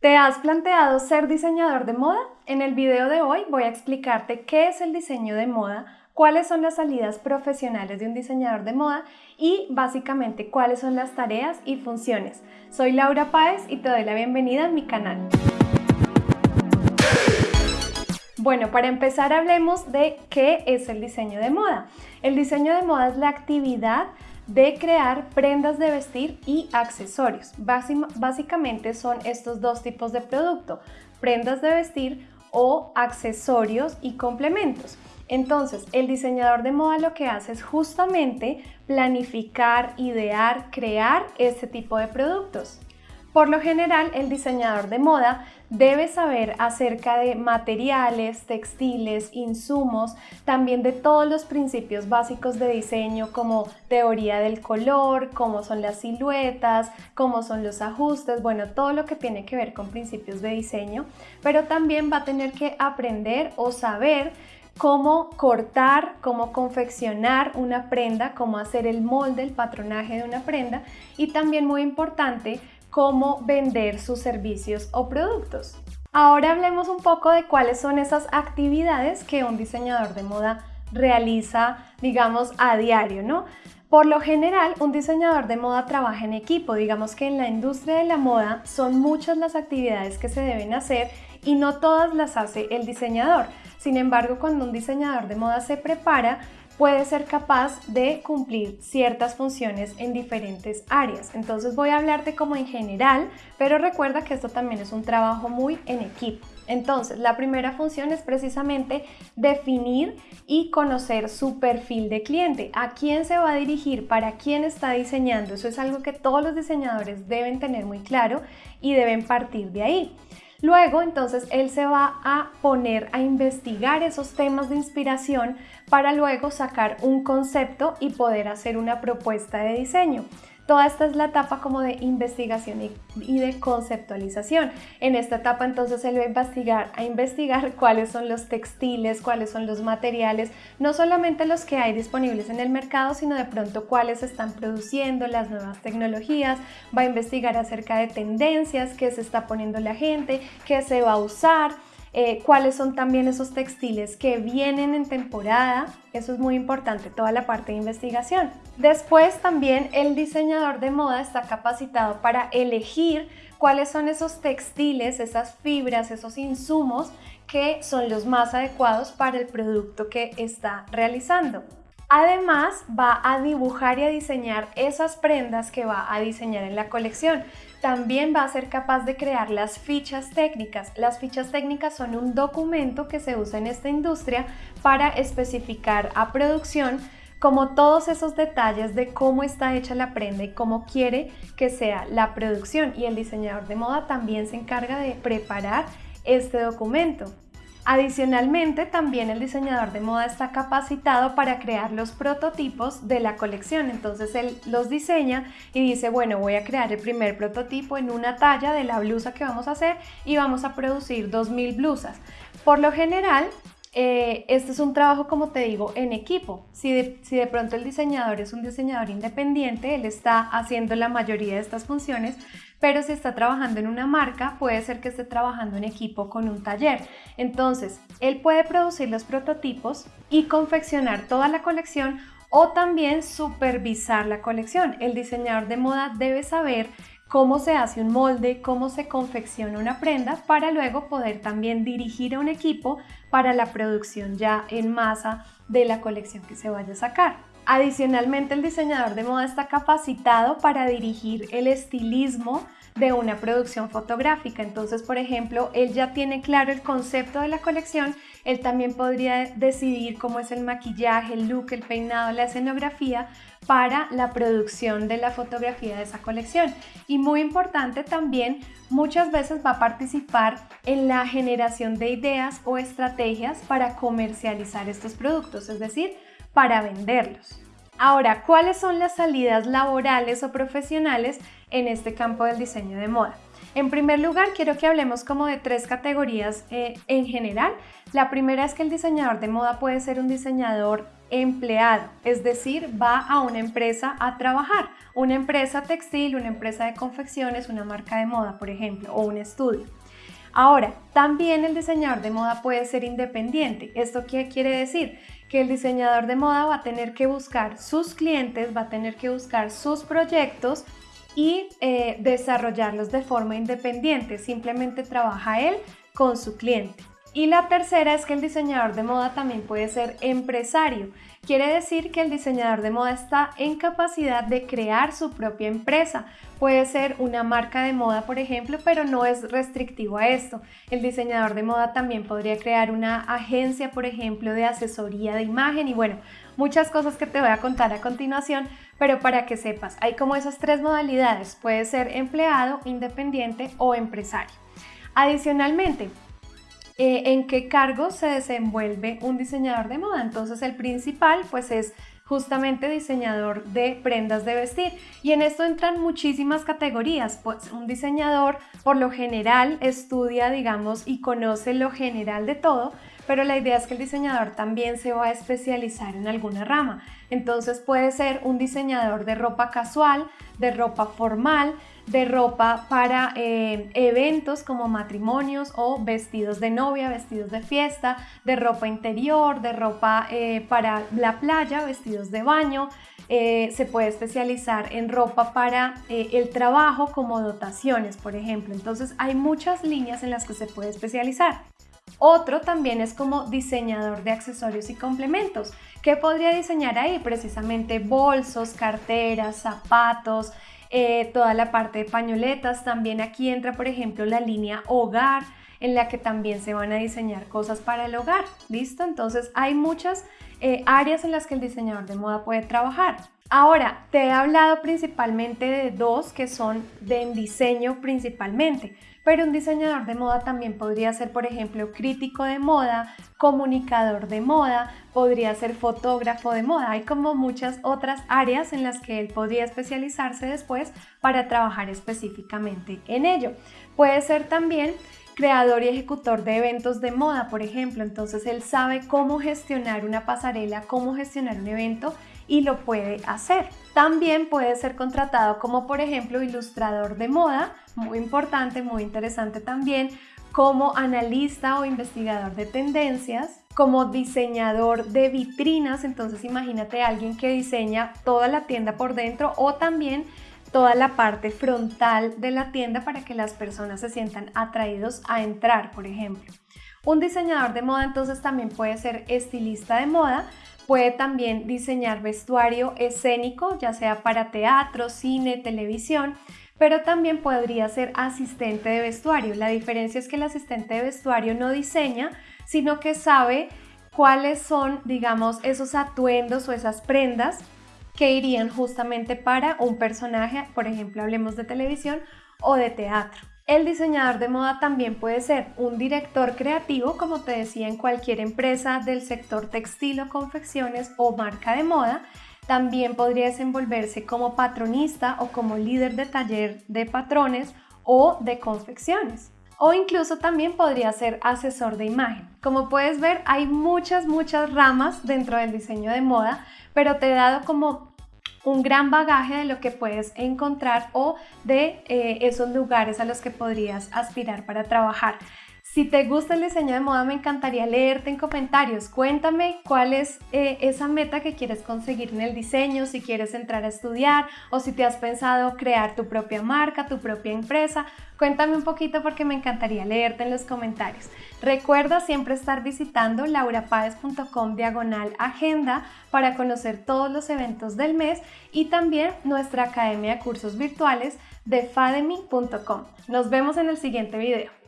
¿Te has planteado ser diseñador de moda? En el video de hoy voy a explicarte qué es el diseño de moda, cuáles son las salidas profesionales de un diseñador de moda y básicamente cuáles son las tareas y funciones. Soy Laura Páez y te doy la bienvenida a mi canal. Bueno, para empezar hablemos de qué es el diseño de moda. El diseño de moda es la actividad de crear prendas de vestir y accesorios. Básicamente son estos dos tipos de producto, prendas de vestir o accesorios y complementos. Entonces, el diseñador de moda lo que hace es justamente planificar, idear, crear este tipo de productos. Por lo general, el diseñador de moda debe saber acerca de materiales, textiles, insumos, también de todos los principios básicos de diseño como teoría del color, cómo son las siluetas, cómo son los ajustes, bueno, todo lo que tiene que ver con principios de diseño, pero también va a tener que aprender o saber cómo cortar, cómo confeccionar una prenda, cómo hacer el molde, el patronaje de una prenda y también muy importante, cómo vender sus servicios o productos. Ahora hablemos un poco de cuáles son esas actividades que un diseñador de moda realiza, digamos, a diario, ¿no? Por lo general, un diseñador de moda trabaja en equipo. Digamos que en la industria de la moda son muchas las actividades que se deben hacer y no todas las hace el diseñador. Sin embargo, cuando un diseñador de moda se prepara, puede ser capaz de cumplir ciertas funciones en diferentes áreas. Entonces voy a hablarte como en general, pero recuerda que esto también es un trabajo muy en equipo. Entonces, la primera función es precisamente definir y conocer su perfil de cliente, a quién se va a dirigir, para quién está diseñando. Eso es algo que todos los diseñadores deben tener muy claro y deben partir de ahí. Luego, entonces, él se va a poner a investigar esos temas de inspiración para luego sacar un concepto y poder hacer una propuesta de diseño. Toda esta es la etapa como de investigación y, de conceptualización. En esta etapa entonces él va a investigar, a investigar cuáles son los textiles, cuáles son los materiales, no solamente los que hay disponibles en el mercado, sino de pronto cuáles se están produciendo, las nuevas tecnologías, va a investigar acerca de tendencias, qué se está poniendo la gente, qué se va a usar, eh, cuáles son también esos textiles que vienen en temporada, eso es muy importante, toda la parte de investigación. Después también el diseñador de moda está capacitado para elegir cuáles son esos textiles, esas fibras, esos insumos que son los más adecuados para el producto que está realizando. Además, va a dibujar y a diseñar esas prendas que va a diseñar en la colección. También va a ser capaz de crear las fichas técnicas. Las fichas técnicas son un documento que se usa en esta industria para especificar a producción como todos esos detalles de cómo está hecha la prenda y cómo quiere que sea la producción. Y el diseñador de moda también se encarga de preparar este documento. Adicionalmente, también el diseñador de moda está capacitado para crear los prototipos de la colección. Entonces él los diseña y dice, bueno, voy a crear el primer prototipo en una talla de la blusa que vamos a hacer y vamos a producir 2.000 blusas. Por lo general, eh, este es un trabajo, como te digo, en equipo. Si de, si de, pronto el diseñador es un diseñador independiente, él está haciendo la mayoría de estas funciones, pero si está trabajando en una marca, puede ser que esté trabajando en equipo con un taller. Entonces, él puede producir los prototipos y confeccionar toda la colección o también supervisar la colección. El diseñador de moda debe saber cómo se hace un molde, cómo se confecciona una prenda para luego poder también dirigir a un equipo para la producción ya en masa de la colección que se vaya a sacar. Adicionalmente, el diseñador de moda está capacitado para dirigir el estilismo de una producción fotográfica. Entonces, por ejemplo, él ya tiene claro el concepto de la colección, él también podría decidir cómo es el maquillaje, el look, el peinado, la escenografía para la producción de la fotografía de esa colección. Y muy importante también, muchas veces va a participar en la generación de ideas o estrategias para comercializar estos productos, es decir, para venderlos. Ahora, ¿cuáles son las salidas laborales o profesionales en este campo del diseño de moda? En primer lugar, quiero que hablemos como de tres categorías eh, en general. La primera es que el diseñador de moda puede ser un diseñador empleado, es decir, va a una empresa a trabajar, una empresa textil, una empresa de confecciones, una marca de moda, por ejemplo, o un estudio. Ahora, también el diseñador de moda puede ser independiente. ¿Esto qué quiere decir? Que el diseñador de moda va a tener que buscar sus clientes, va a tener que buscar sus proyectos y eh, desarrollarlos de forma independiente. Simplemente trabaja él con su cliente. Y la tercera es que el diseñador de moda también puede ser empresario. Quiere decir que el diseñador de moda está en capacidad de crear su propia empresa. Puede ser una marca de moda, por ejemplo, pero no es restrictivo a esto. El diseñador de moda también podría crear una agencia, por ejemplo, de asesoría de imagen y bueno, muchas cosas que te voy a contar a continuación, pero para que sepas, hay como esas tres modalidades. Puede ser empleado, independiente o empresario. Adicionalmente, eh, en qué cargo se desenvuelve un diseñador de moda. Entonces el principal pues es justamente diseñador de prendas de vestir y en esto entran muchísimas categorías pues un diseñador por lo general estudia digamos y conoce lo general de todo pero la idea es que el diseñador también se va a especializar en alguna rama entonces puede ser un diseñador de ropa casual de ropa formal de ropa para eh, eventos como matrimonios o vestidos de novia, vestidos de fiesta, de ropa interior, de ropa eh, para la playa, vestidos de baño. Eh, se puede especializar en ropa para el trabajo como dotaciones, por ejemplo. Entonces hay muchas líneas en las que se puede especializar. Otro también es como diseñador de accesorios y complementos. ¿Qué podría diseñar ahí? Precisamente bolsos, carteras, zapatos, eh, toda la parte de pañoletas. También aquí entra, por ejemplo, la línea hogar, en la que también se van a diseñar cosas para el hogar. ¿Listo? Entonces hay muchas eh, áreas en las que el diseñador de moda puede trabajar. Ahora, te he hablado principalmente de dos que son de diseño principalmente, pero un diseñador de moda también podría ser, por ejemplo, crítico de moda, comunicador de moda, podría ser fotógrafo de moda. Hay como muchas otras áreas en las que él podría especializarse después para trabajar específicamente en ello. Puede ser también creador y ejecutor de eventos de moda, por ejemplo. Entonces él sabe cómo gestionar una pasarela, cómo gestionar un evento y lo puede hacer. También puede ser contratado como por ejemplo ilustrador de moda, muy importante, muy interesante también, como analista o investigador de tendencias, como diseñador de vitrinas, entonces imagínate a alguien que diseña toda la tienda por dentro o también toda la parte frontal de la tienda para que las personas se sientan atraídos a entrar, por ejemplo. Un diseñador de moda entonces también puede ser estilista de moda, Puede también diseñar vestuario escénico, ya sea para teatro, cine, televisión, pero también podría ser asistente de vestuario. La diferencia es que el asistente de vestuario no diseña, sino que sabe cuáles son, digamos, esos atuendos o esas prendas que irían justamente para un personaje, por ejemplo, hablemos de televisión o de teatro. El diseñador de moda también puede ser un director creativo, como te decía, en cualquier empresa del sector textil o confecciones o marca de moda. También podría desenvolverse como patronista o como líder de taller de patrones o de confecciones. O incluso también podría ser asesor de imagen. Como puedes ver, hay muchas, muchas ramas dentro del diseño de moda, pero te he dado como un gran bagaje de lo que puedes encontrar o de eh, esos lugares a los que podrías aspirar para trabajar. Si te gusta el diseño de moda, me encantaría leerte en comentarios. Cuéntame cuál es eh, esa meta que quieres conseguir en el diseño, si quieres entrar a estudiar o si te has pensado crear tu propia marca, tu propia empresa. Cuéntame un poquito porque me encantaría leerte en los comentarios. Recuerda siempre estar visitando laurapaez.com diagonal agenda para conocer todos los eventos del mes y también nuestra academia de cursos virtuales de fademy.com. Nos vemos en el siguiente video.